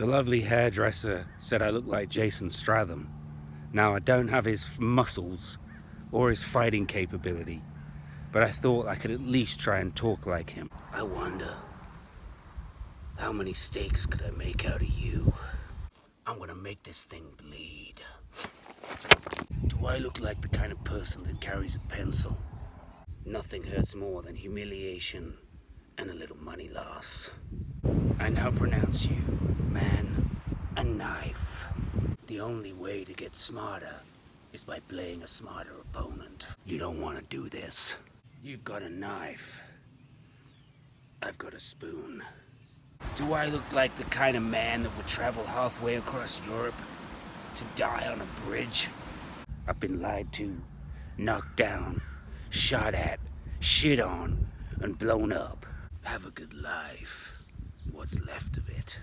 The lovely hairdresser said I look like Jason Statham. Now, I don't have his muscles or his fighting capability, but I thought I could at least try and talk like him. I wonder, how many steaks could I make out of you? I'm gonna make this thing bleed. Do I look like the kind of person that carries a pencil? Nothing hurts more than humiliation and a little money loss. I now pronounce you man and knife. The only way to get smarter is by playing a smarter opponent. You don't want to do this. You've got a knife. I've got a spoon. Do I look like the kind of man that would travel halfway across Europe to die on a bridge? I've been lied to, knocked down, shot at, shit on, and blown up. Have a good life. What's left of it.